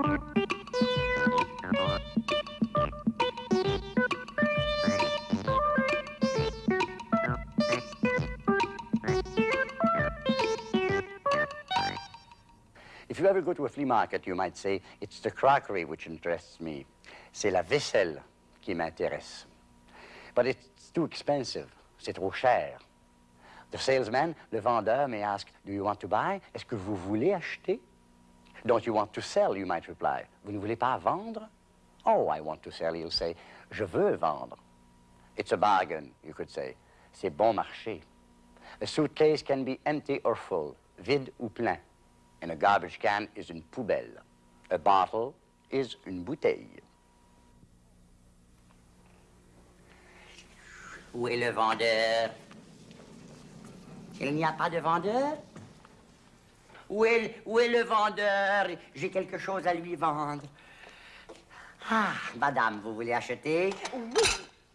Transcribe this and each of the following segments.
If you ever go to a flea market, you might say, it's the crockery which interests me. C'est la vaisselle qui m'intéresse. But it's too expensive. C'est trop cher. The salesman, le vendeur, may ask, do you want to buy? Est-ce que vous voulez acheter? Don't you want to sell, you might reply. Vous ne voulez pas vendre? Oh, I want to sell, he'll say. Je veux vendre. It's a bargain, you could say. C'est bon marché. A suitcase can be empty or full, vide ou plein. And a garbage can is une poubelle. A bottle is une bouteille. Où est le vendeur? Il n'y a pas de vendeur? Où est, où est le vendeur? J'ai quelque chose à lui vendre. Ah, madame, vous voulez acheter? Oui,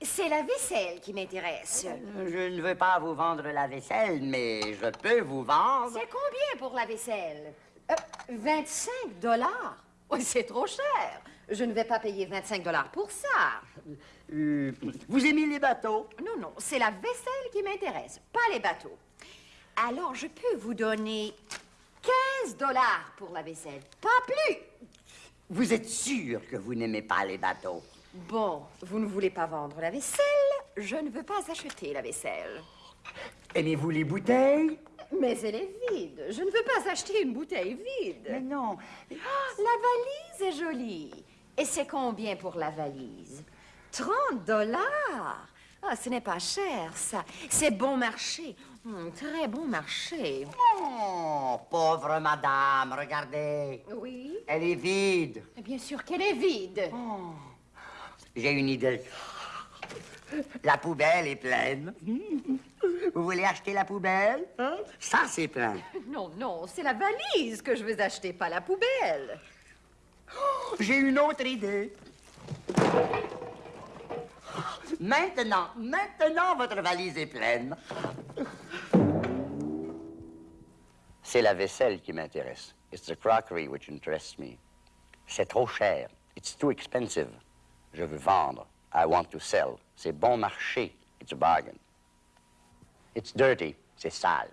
c'est la vaisselle qui m'intéresse. Je ne veux pas vous vendre la vaisselle, mais je peux vous vendre. C'est combien pour la vaisselle? Euh, 25 dollars? Oui, c'est trop cher. Je ne vais pas payer 25 dollars pour ça. Euh, vous aimez les bateaux? Non, non, c'est la vaisselle qui m'intéresse, pas les bateaux. Alors, je peux vous donner 15 dollars pour la vaisselle, pas plus. Vous êtes sûr que vous n'aimez pas les bateaux? Bon, vous ne voulez pas vendre la vaisselle, je ne veux pas acheter la vaisselle. Aimez-vous les bouteilles? Mais elle est vide. Je ne veux pas acheter une bouteille vide. Mais non. Ah, la valise est jolie. Et c'est combien pour la valise? 30 dollars. Ah, ce n'est pas cher, ça. C'est bon marché. Hum, très bon marché. Oh, pauvre madame, regardez. Oui? Elle est vide. Bien sûr qu'elle est vide. J'ai une idée. La poubelle est pleine. Vous voulez acheter la poubelle? Hein? Ça, c'est plein. Non, non, c'est la valise que je veux acheter, pas la poubelle. J'ai une autre idée. Maintenant, maintenant, votre valise est pleine. C'est la vaisselle qui m'intéresse. It's the crockery which interests me. C'est trop cher. It's too expensive. Je veux vendre. I want to sell. C'est bon marché. It's a bargain. It's dirty. C'est sale.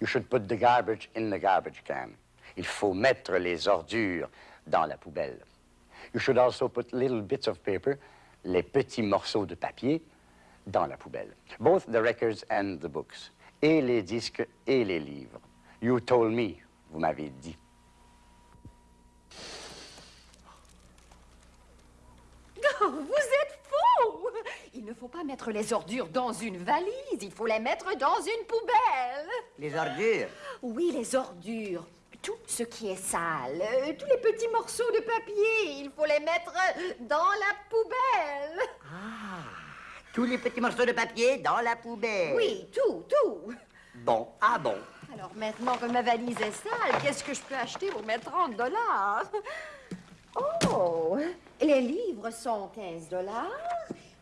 You should put the garbage in the garbage can. Il faut mettre les ordures dans la poubelle. You should also put little bits of paper, les petits morceaux de papier, dans la poubelle. Both the records and the books. Et les disques et les livres. You told me, vous m'avez dit. Oh, vous êtes fou! Il ne faut pas mettre les ordures dans une valise, il faut les mettre dans une poubelle. Les ordures? Oui, les ordures. Tout ce qui est sale, euh, tous les petits morceaux de papier, il faut les mettre dans la poubelle. Tous les petits morceaux de papier dans la poubelle. Oui, tout, tout. Bon, ah bon. Alors maintenant que ma valise est sale, qu'est-ce que je peux acheter pour mes 30 dollars? Oh, les livres sont 15 dollars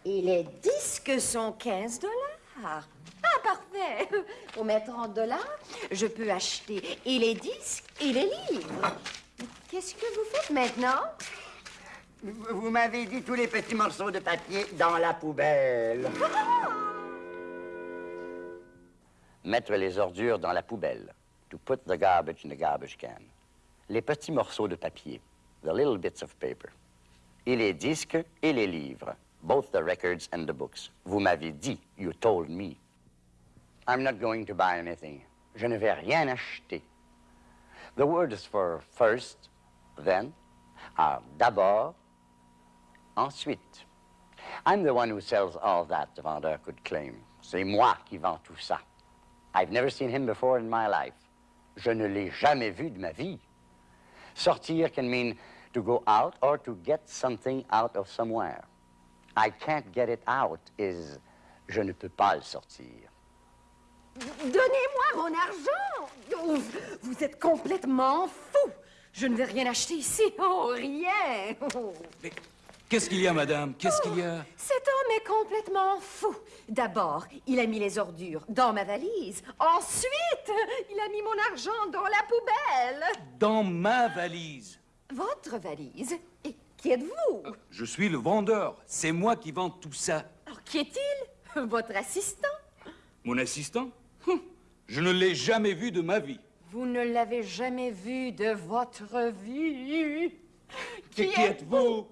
et les disques sont 15 dollars. Ah, parfait. Pour mes 30 dollars, je peux acheter et les disques et les livres. Qu'est-ce que vous faites maintenant? Vous vous m'avez dit tous les petits morceaux de papier dans la poubelle. Mettre les ordures dans la poubelle. To put the garbage in the garbage can. Les petits morceaux de papier. The little bits of paper. Et les disques et les livres. Both the records and the books. Vous m'avez dit. You told me. I'm not going to buy anything. Je ne vais rien acheter. The words for first, then, are d'abord, ensuite. I'm the one who sells all that, the vendeur could claim. C'est moi qui vends tout ça. I've never seen him before in my life. Je ne l'ai jamais vu de ma vie. Sortir can mean to go out or to get something out of somewhere. I can't get it out is je ne peux pas le sortir. Donnez-moi mon argent! Oh, vous êtes complètement fou! Je ne vais rien acheter ici. Oh, rien! Oh. Mais qu'est-ce qu'il y a, madame? Qu'est-ce qu'il y a? Cet homme est complètement fou. D'abord, il a mis les ordures dans ma valise. Ensuite, il a mis mon argent dans la poubelle. Dans ma valise. Votre valise? Et qui êtes-vous? Je suis le vendeur. C'est moi qui vends tout ça. Alors, qui est-il? Votre assistant Mon assistant? Hum, Je ne l'ai jamais vu de ma vie. Vous ne l'avez jamais vu de votre vie. Qui, qui êtes-vous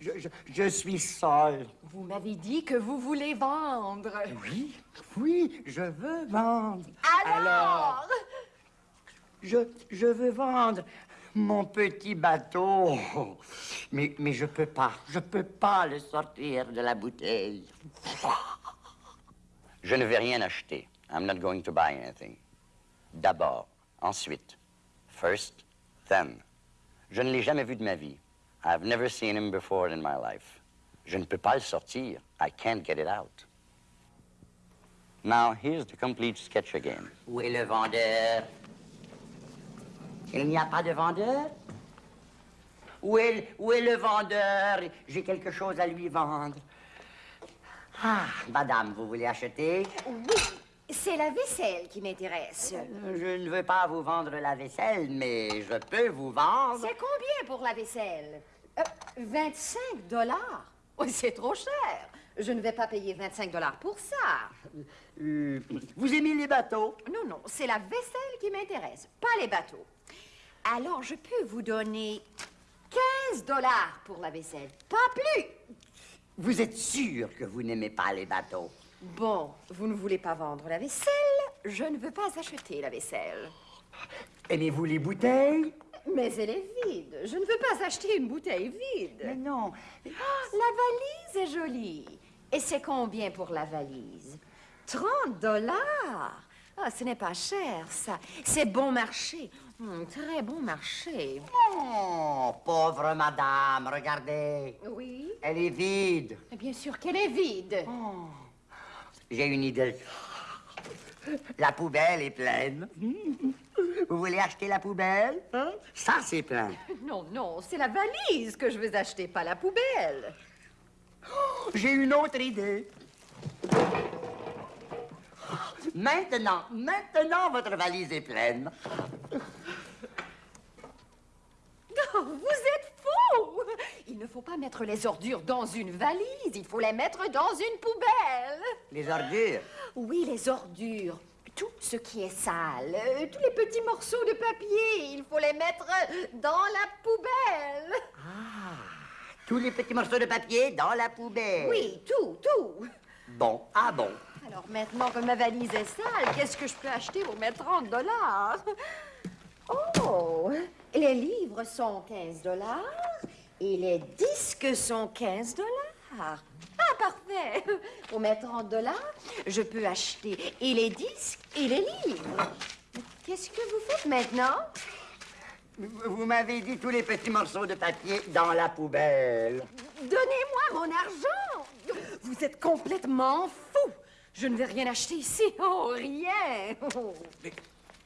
Je, je- je suis seul. Vous m'avez dit que vous voulez vendre. Oui, oui, je veux vendre. Alors, Je, je veux vendre mon petit bateau. Mais, mais je peux pas, je peux pas le sortir de la bouteille. Je ne vais rien acheter. I'm not going to buy anything. D'abord, ensuite. First, then. Je ne l'ai jamais vu de ma vie. I've never seen him before in my life. Je ne peux pas le sortir. I can't get it out. Now, here's the complete sketch again. Où est le vendeur? Il n'y a pas de vendeur? Où est, où est le vendeur? J'ai quelque chose à lui vendre. Ah, madame, vous voulez acheter? oui, c'est la vaisselle qui m'intéresse. Je ne veux pas vous vendre la vaisselle, mais je peux vous vendre. C'est combien pour la vaisselle? Euh, 25 dollars Oui, c'est trop cher. Je ne vais pas payer 25 dollars pour ça. Euh, vous aimez les bateaux? Non, non, c'est la vaisselle qui m'intéresse, pas les bateaux. Alors, je peux vous donner 15 dollars pour la vaisselle, pas plus. Vous êtes sûr que vous n'aimez pas les bateaux? Bon, vous ne voulez pas vendre la vaisselle, je ne veux pas acheter la vaisselle. Aimez-vous les bouteilles? Mais elle est vide. Je ne veux pas acheter une bouteille vide. Mais non. Ah, la valise est jolie. Et c'est combien pour la valise? 30 dollars. Ah, ce n'est pas cher, ça. C'est bon marché. Hum, très bon marché. Oh, pauvre madame, regardez. Oui, Elle est vide. bien sûr qu'elle est vide. J'ai une idée. La poubelle est pleine. Vous voulez acheter la poubelle? hein? Ça, c'est plein. Non, non, c'est la valise que je veux acheter, pas la poubelle. J'ai une autre idée. Maintenant, maintenant, votre valise est pleine. Oh, vous êtes fou! Il ne faut pas mettre les ordures dans une valise, il faut les mettre dans une poubelle. Les ordures? Oui, les ordures. Tout ce qui est sale, euh, tous les petits morceaux de papier, il faut les mettre dans la poubelle. Tous les petits morceaux de papier dans la poubelle. Oui, tout, tout. Bon, ah bon. Alors maintenant que ma valise est sale, qu'est-ce que je peux acheter pour mes 30 dollars? Oh, les livres sont 15 dollars et les disques sont 15 dollars. Ah, parfait. Pour mes 30 dollars, je peux acheter et les disques et les livres. Qu'est-ce que vous faites maintenant? Vous m'avez dit tous les petits morceaux de papier dans la poubelle. Donnez-moi mon argent! Vous êtes complètement fou! Je ne vais rien acheter ici. Oh, rien! Oh. Mais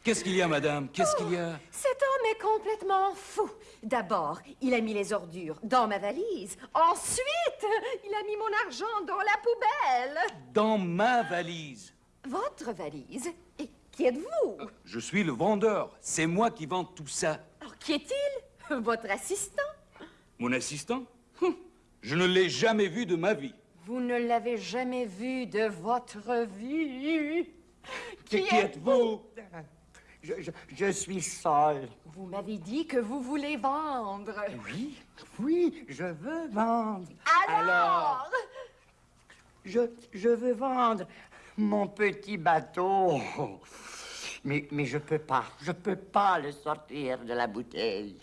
Qu'est-ce qu'il y a, madame? Qu'est-ce qu'il y a? Cet homme est complètement fou. D'abord, il a mis les ordures dans ma valise. Ensuite, il a mis mon argent dans la poubelle. Dans ma valise. Votre valise? Et qui êtes-vous? Je suis le vendeur. C'est moi qui vends tout ça. Alors, qui est-il? Votre assistant? Mon assistant? Hum, Je ne l'ai jamais vu de ma vie. Vous ne l'avez jamais vu de votre vie. Qui, qui êtes-vous? Je, je- je suis seul. Vous m'avez dit que vous voulez vendre. Oui, oui, je veux vendre. Alors, Je, je veux vendre mon petit bateau. Mais, mais je peux pas, je peux pas le sortir de la bouteille.